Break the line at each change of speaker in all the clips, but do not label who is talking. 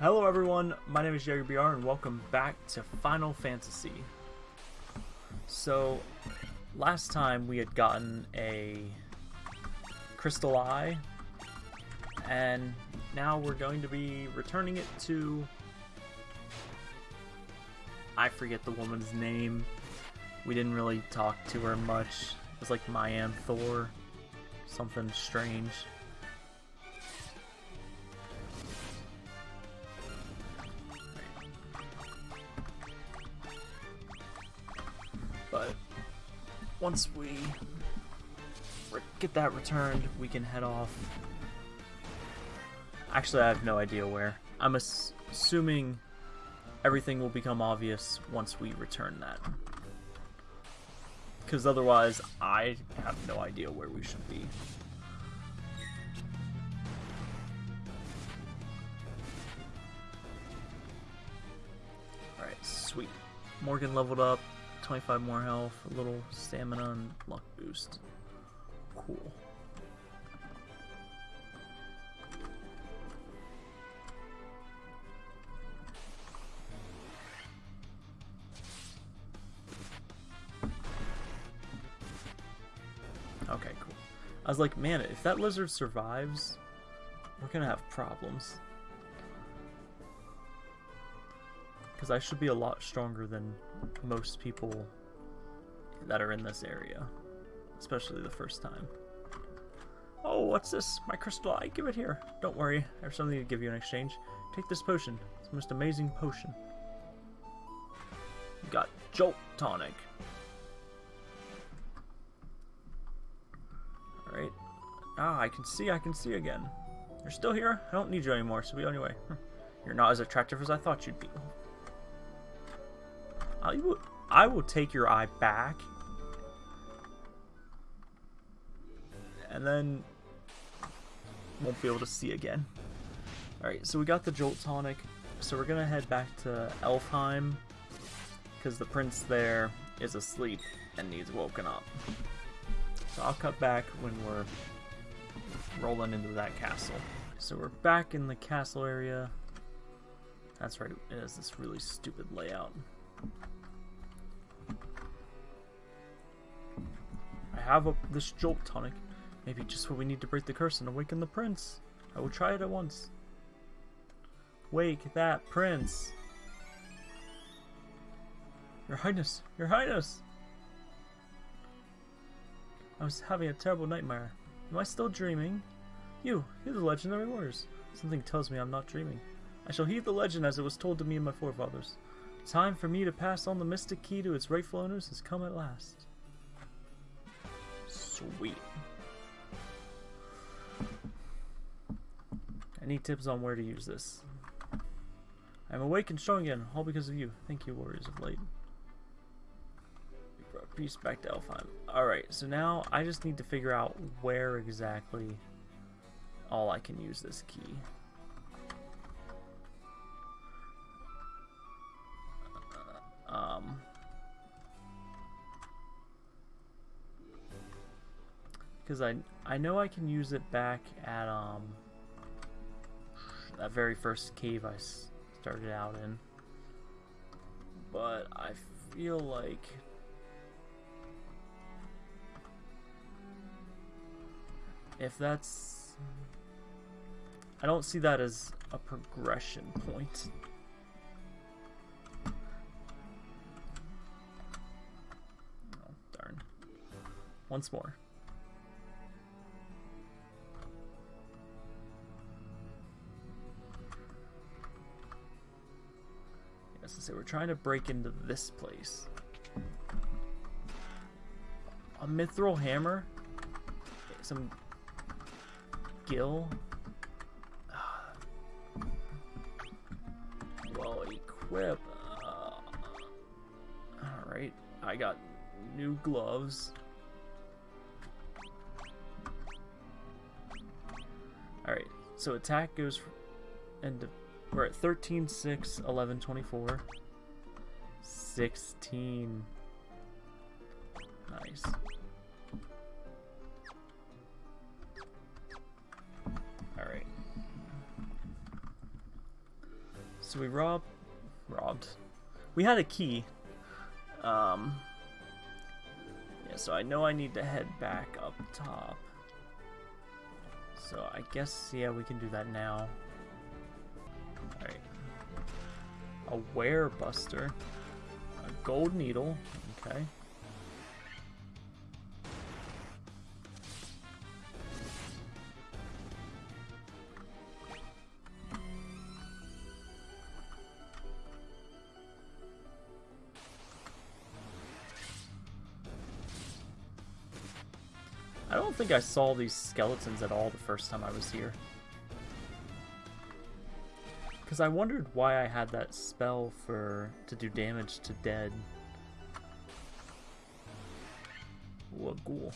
Hello everyone, my name is Jerry BR and welcome back to Final Fantasy. So, last time we had gotten a Crystal Eye, and now we're going to be returning it to... I forget the woman's name. We didn't really talk to her much. It was like Mayan Thor. Something strange. Once we get that returned, we can head off. Actually, I have no idea where. I'm ass assuming everything will become obvious once we return that. Because otherwise, I have no idea where we should be. Alright, sweet. Morgan leveled up, 25 more health, a little stamina and luck boost. Cool. Okay, cool. I was like, man, if that lizard survives, we're gonna have problems. Because I should be a lot stronger than most people that are in this area. Especially the first time. Oh, what's this? My crystal eye. Give it here. Don't worry. I have something to give you in exchange. Take this potion. It's the most amazing potion. You got Jolt Tonic. Alright. Ah, I can see, I can see again. You're still here? I don't need you anymore, so be on your way. You're not as attractive as I thought you'd be. I will, I will take your eye back. And then won't be able to see again. Alright, so we got the Jolt Tonic. So we're going to head back to Elfheim. Because the prince there is asleep and needs woken up. So I'll cut back when we're rolling into that castle. So we're back in the castle area. That's right, it has this really stupid layout. Have a, this jolt tonic. Maybe just what we need to break the curse and awaken the prince. I will try it at once. Wake that prince. Your Highness, Your Highness! I was having a terrible nightmare. Am I still dreaming? You, you're the legendary warriors. Something tells me I'm not dreaming. I shall heed the legend as it was told to me and my forefathers. Time for me to pass on the mystic key to its rightful owners has come at last. Sweet. Any tips on where to use this. I'm awake and strong again, all because of you. Thank you, warriors of light. We brought peace back to Elfheim. Alright, so now I just need to figure out where exactly all I can use this key. Because I I know I can use it back at um that very first cave I started out in, but I feel like if that's I don't see that as a progression point. Darn. Once more. Say we're trying to break into this place. A mithril hammer? Some gil? Well, equip. Uh, Alright, I got new gloves. Alright, so attack goes into we're at 13, 6, 11, 24. 16. Nice. Alright. So we robbed, robbed. We had a key. Um, yeah, so I know I need to head back up top. So I guess, yeah, we can do that now. A Werebuster. A gold needle. Okay. I don't think I saw these skeletons at all the first time I was here. Because I wondered why I had that spell for to do damage to dead. What ghoul.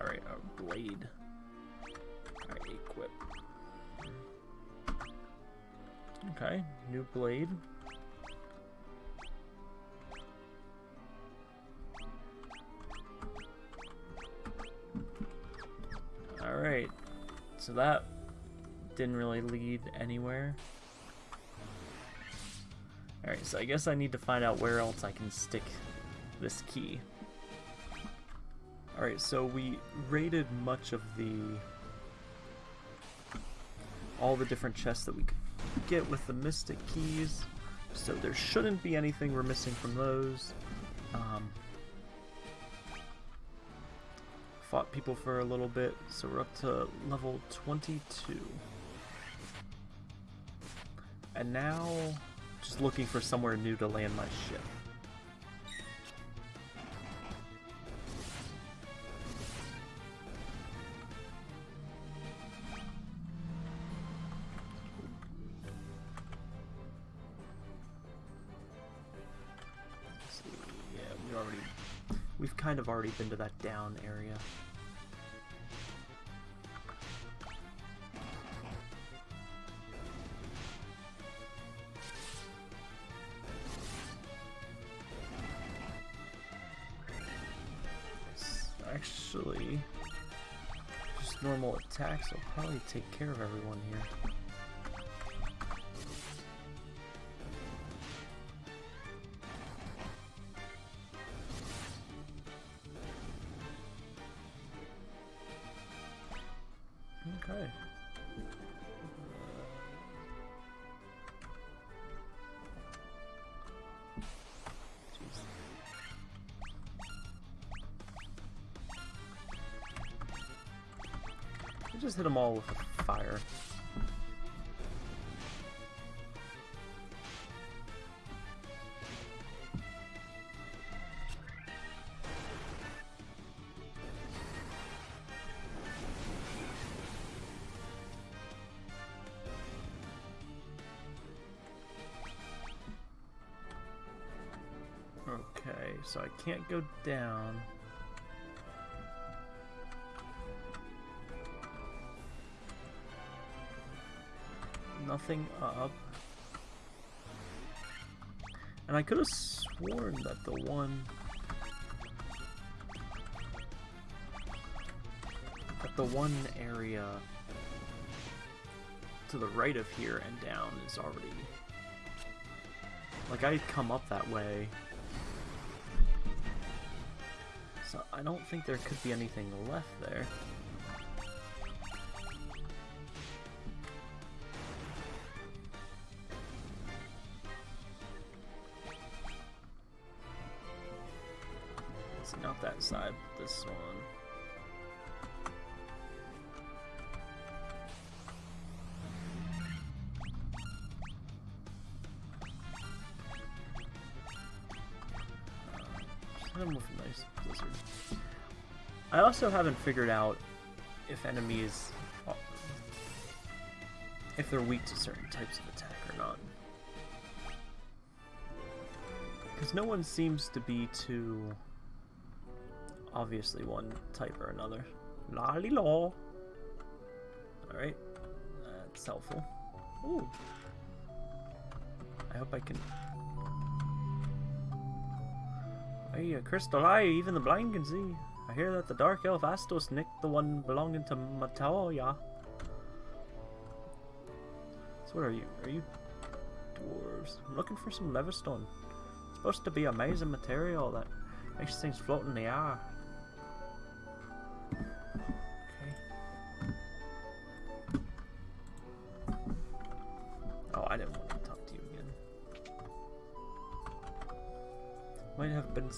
Alright, a blade. Alright, equip. Okay, new blade. So that didn't really lead anywhere. Alright, so I guess I need to find out where else I can stick this key. Alright, so we raided much of the... all the different chests that we could get with the Mystic Keys, so there shouldn't be anything we're missing from those. Um, fought people for a little bit, so we're up to level 22. And now, just looking for somewhere new to land my ship. Already been to that down area. Actually just normal attacks will probably take care of everyone here. We just hit them all with a fire. Okay, so I can't go down. Nothing up. And I could have sworn that the one... That the one area to the right of here and down is already... Like, I'd come up that way. So I don't think there could be anything left there. This one. Uh, a nice blizzard. I also haven't figured out if enemies, if they're weak to certain types of attack or not. Because no one seems to be too obviously one type or another. Lolly law. Alright. That's helpful. Ooh. I hope I can. Hey, a crystal eye, even the blind can see. I hear that the Dark Elf Astos nicked the one belonging to Matoya. So what are you? Are you dwarves? I'm looking for some Levistone. It's supposed to be amazing material that makes things float in the air.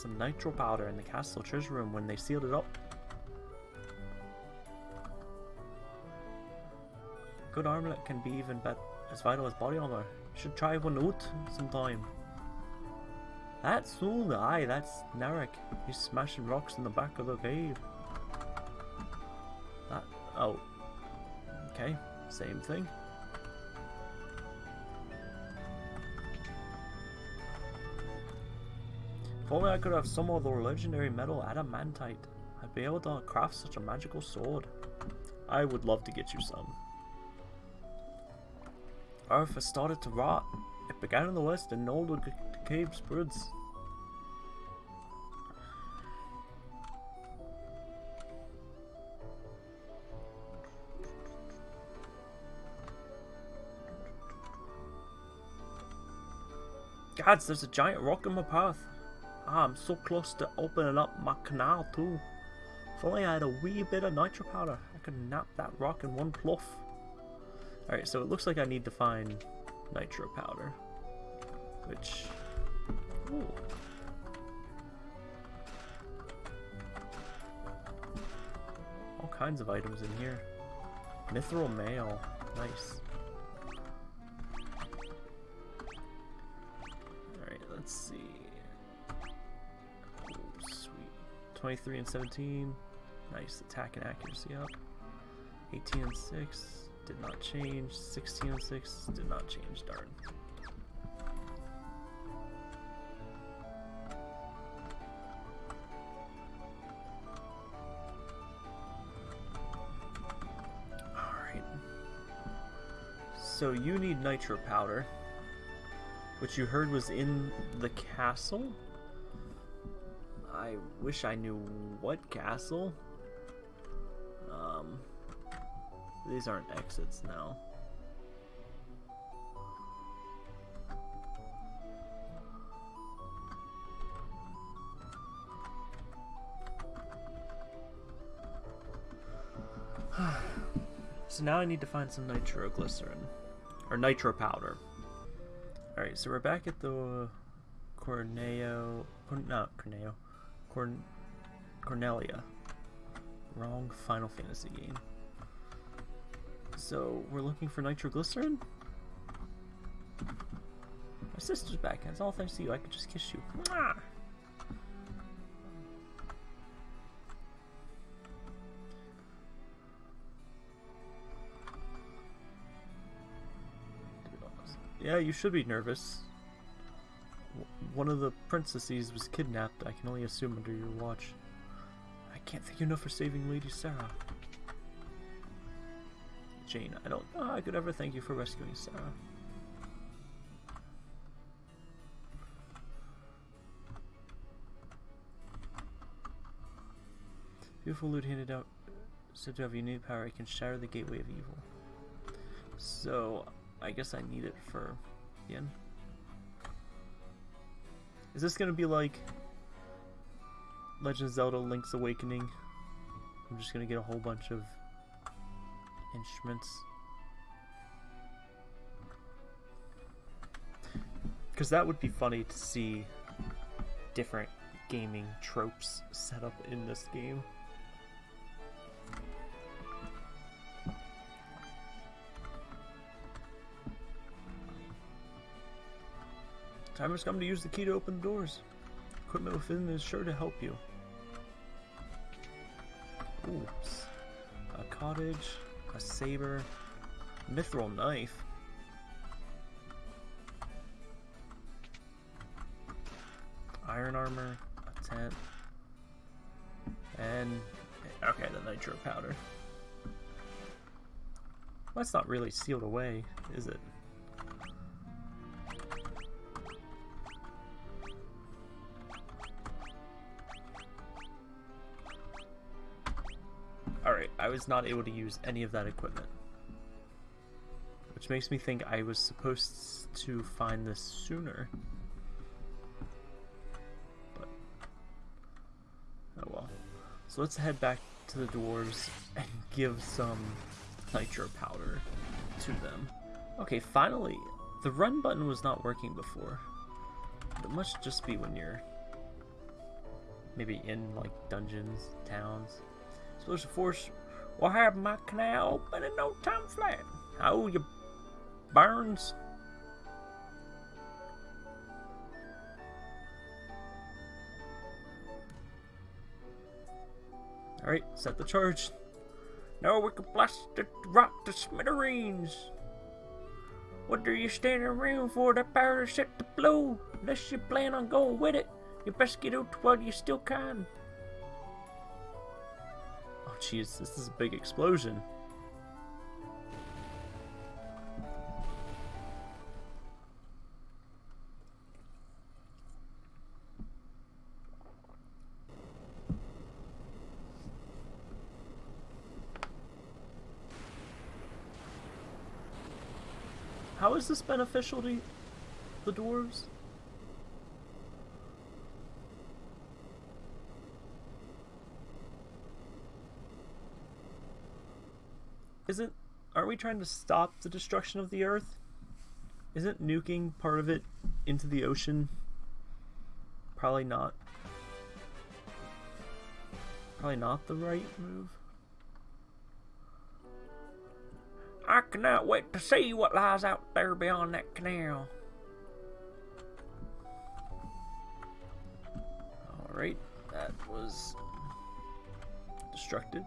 Some nitro powder in the castle treasure room when they sealed it up. Good armlet can be even bet as vital as body armor. Should try one out sometime. That's Sul, aye, that's Nerrick. He's smashing rocks in the back of the cave. That, oh. Okay, same thing. Only I could have some of the legendary metal adamantite, I'd be able to craft such a magical sword. I would love to get you some. Earth has started to rot. It began in the west and old cave spreads. Gods, there's a giant rock in my path. Ah, I'm so close to opening up my canal too. If only I had a wee bit of nitro powder, I could nap that rock in one pluff. Alright, so it looks like I need to find nitro powder. Which... Ooh. All kinds of items in here. Mithril mail. Nice. 23 and 17. Nice attack and accuracy up. 18 and 6. Did not change. 16 and 6. Did not change. Darn. Alright. So you need nitro powder. Which you heard was in the castle? I wish I knew what castle. Um... These aren't exits now. so now I need to find some nitroglycerin. Or nitro powder. Alright, so we're back at the Corneo... No, Corneo. Corn... Cornelia. Wrong Final Fantasy game. So, we're looking for nitroglycerin? My sister's back. That's all thanks to you. I could just kiss you. Mwah! Yeah, you should be nervous. One of the princesses was kidnapped. I can only assume under your watch. I can't thank you enough for saving Lady Sarah. Jane, I don't know how I could ever thank you for rescuing Sarah. Beautiful loot handed out said to have unique power. It can shatter the gateway of evil. So, I guess I need it for the end. Is this gonna be like Legend of Zelda Link's Awakening? I'm just gonna get a whole bunch of instruments. Because that would be funny to see different gaming tropes set up in this game. Time has come to use the key to open the doors. Equipment within is sure to help you. Oops. A cottage, a saber, mithril knife. Iron armor, a tent, and okay, the nitro powder. That's not really sealed away, is it? Was not able to use any of that equipment. Which makes me think I was supposed to find this sooner. But, oh well. So let's head back to the dwarves and give some nitro powder to them. Okay, finally, the run button was not working before. It must just be when you're maybe in like dungeons, towns. Explosive force will have my canal open in no time flat. Oh, you burns. Alright, set the charge. Now we can blast the rock to smithereens. What are you standing around for? That power set to blow. Unless you plan on going with it, you best get out while you still can. Jeez, this is a big explosion. How is this beneficial to the dwarves? Isn't are we trying to stop the destruction of the earth? Isn't nuking part of it into the ocean? Probably not. Probably not the right move. I cannot wait to see what lies out there beyond that canal. Alright, that was destructive.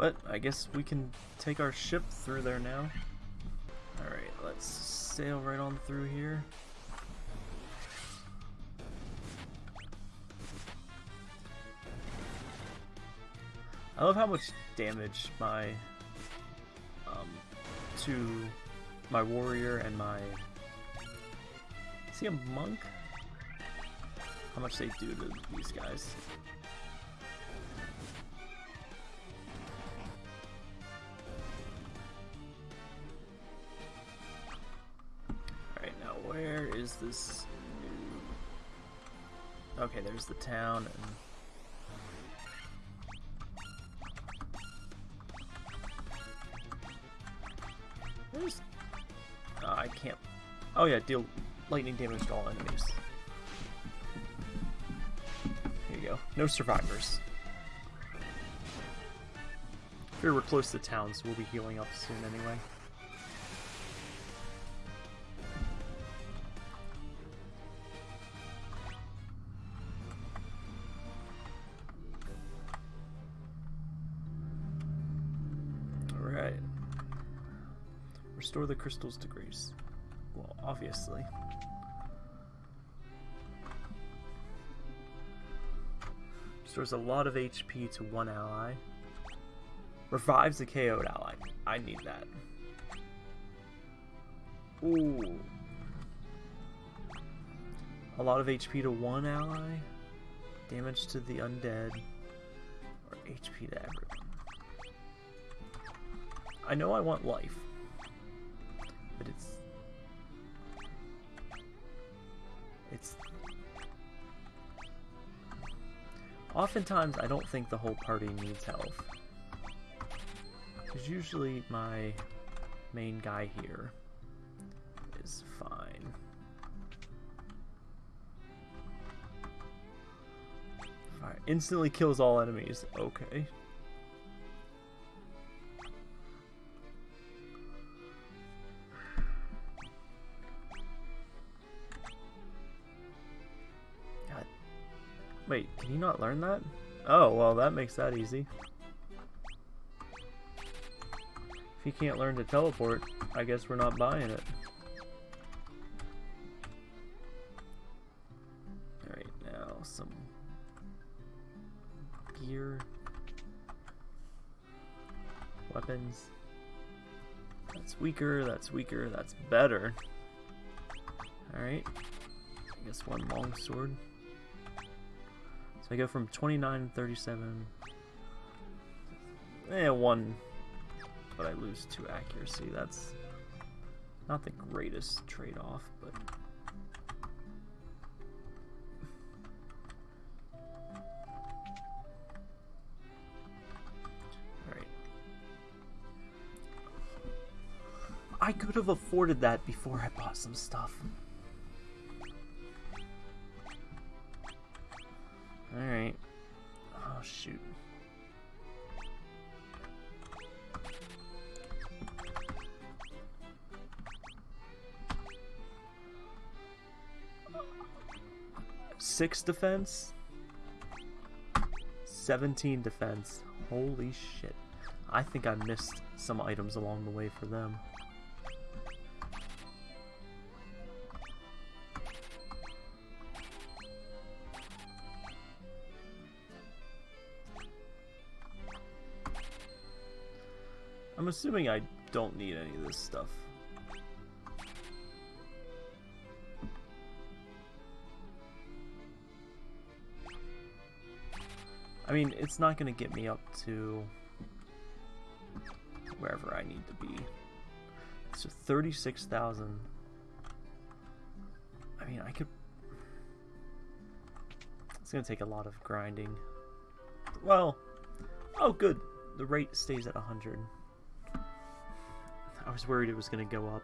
But I guess we can take our ship through there now. Alright, let's sail right on through here. I love how much damage my um to my warrior and my is he a monk? How much they do to these guys. Is this new... Okay, there's the town and. Uh, I can't... Oh yeah, deal lightning damage to all enemies. Here you go. No survivors. Here we're close to town, so we'll be healing up soon anyway. Restore the crystals to grace. Well, obviously. Restores a lot of HP to one ally. Revives a KO'd ally. I need that. Ooh. A lot of HP to one ally. Damage to the undead. Or HP to everyone. I know I want life. But it's... It's... Oftentimes, I don't think the whole party needs health. Because usually my main guy here is fine. Fire instantly kills all enemies. Okay. Wait, can you not learn that? Oh, well that makes that easy. If he can't learn to teleport, I guess we're not buying it. Alright, now some gear. Weapons. That's weaker, that's weaker, that's better. Alright. I guess one long sword. So I go from 29 37. Eh, one. But I lose two accuracy. That's not the greatest trade-off, but... Alright. I could have afforded that before I bought some stuff. Alright. Oh, shoot. Six defense? 17 defense. Holy shit. I think I missed some items along the way for them. I'm assuming I don't need any of this stuff. I mean, it's not going to get me up to wherever I need to be. So 36,000. I mean, I could... It's going to take a lot of grinding. Well, oh good. The rate stays at 100. I was worried it was going to go up,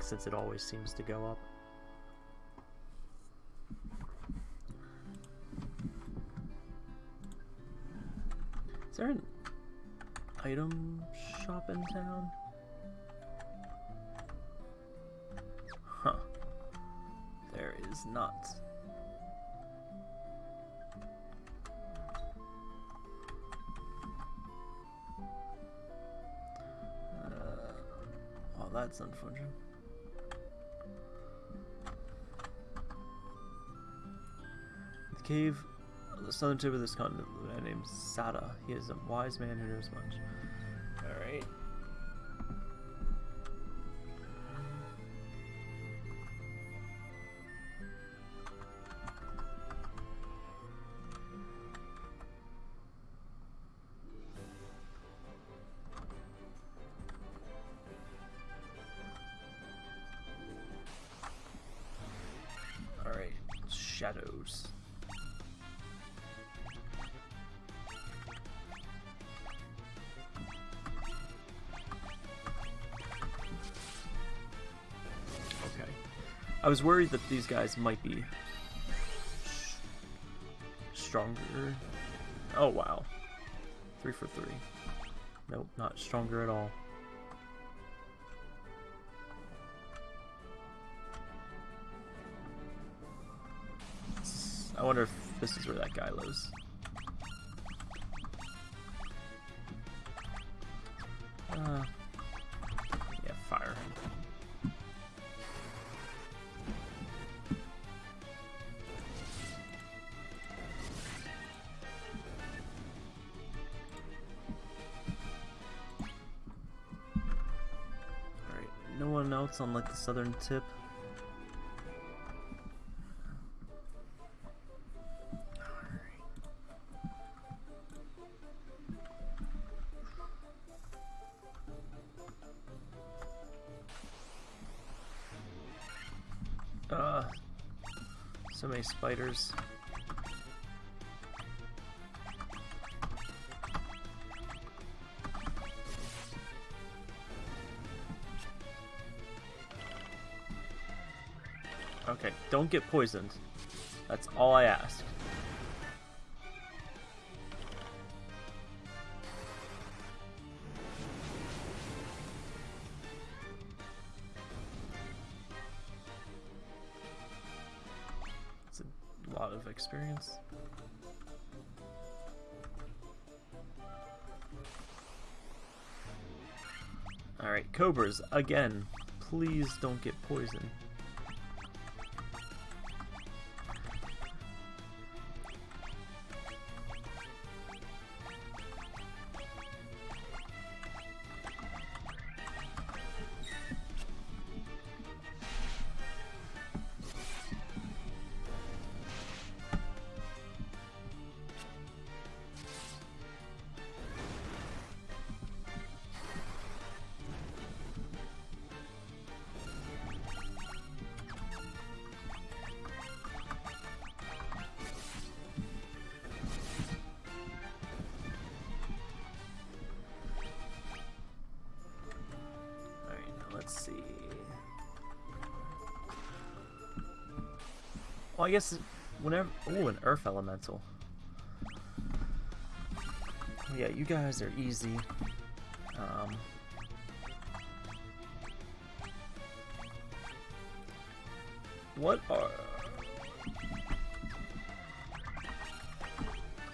since it always seems to go up. Is there an item shop in town? Huh. There is not. That's unfortunate. The cave, the southern tip of this continent, a man named Sarda. He is a wise man who knows much. I was worried that these guys might be stronger. Oh, wow. Three for three. Nope, not stronger at all. I wonder if this is where that guy lives. Uh, else on like the southern tip. Uh, so many spiders. Don't get poisoned. That's all I ask. It's a lot of experience. Alright, Cobras, again, please don't get poisoned. Well, I guess whenever... Oh, an Earth Elemental. Yeah, you guys are easy. Um, what are...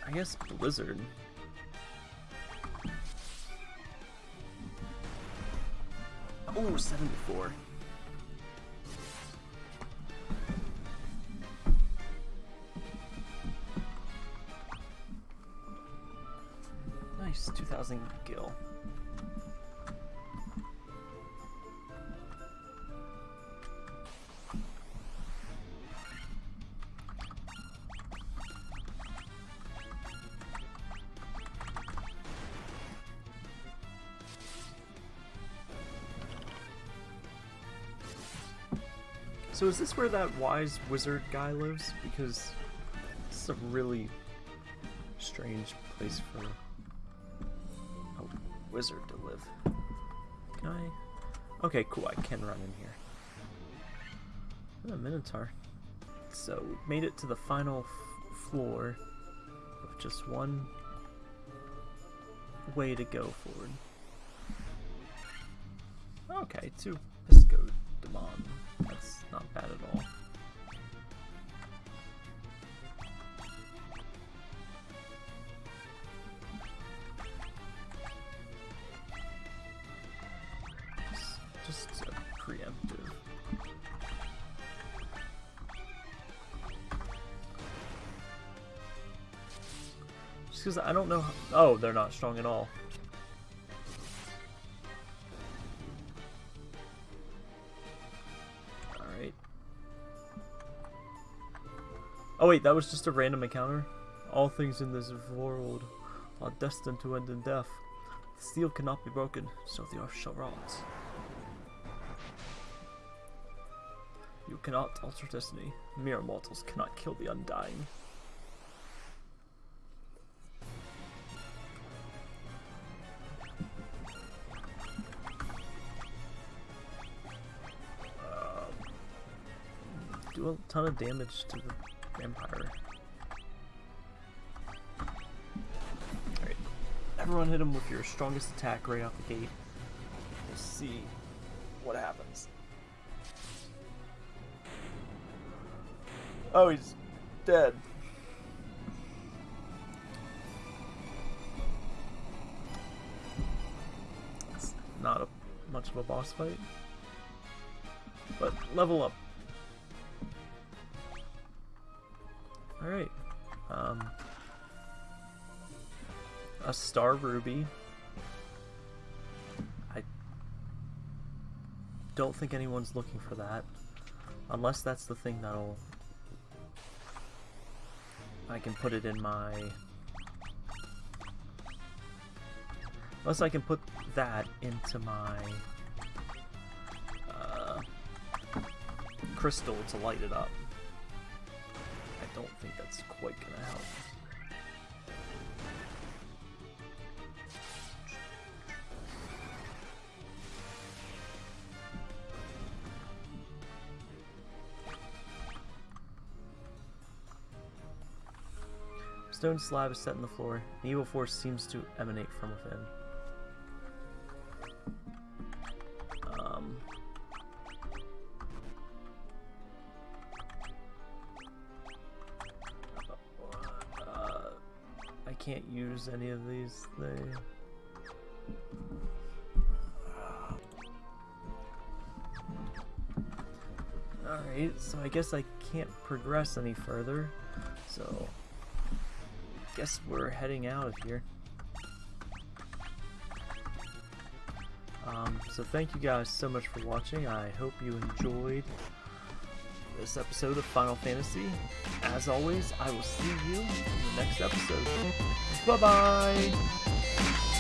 I guess Blizzard. Oh, 74. Nice, 2,000 gil. So is this where that wise wizard guy lives? Because it's a really strange place for Okay, cool. I can run in here. A Minotaur. So we made it to the final floor with just one way to go forward. Okay, two Pisco Demon. That's not bad at all. Because I don't know. Oh, they're not strong at all. Alright. Oh wait, that was just a random encounter? All things in this world are destined to end in death. The steel cannot be broken, so the earth shall rot. You cannot alter destiny. Mere mortals cannot kill the undying. Ton of damage to the vampire. Alright. Everyone hit him with your strongest attack right off the gate. We'll see what happens. Oh, he's dead. It's not a much of a boss fight. But level up. Alright. Um, a Star Ruby. I don't think anyone's looking for that. Unless that's the thing that'll... I can put it in my... Unless I can put that into my... Uh, crystal to light it up don't think that's quite gonna help. Stone slab is set in the floor. The evil force seems to emanate from within. Can't use any of these things. Alright, so I guess I can't progress any further. So, I guess we're heading out of here. Um, so thank you guys so much for watching. I hope you enjoyed this episode of Final Fantasy. As always, I will see you in the next episode. Bye-bye!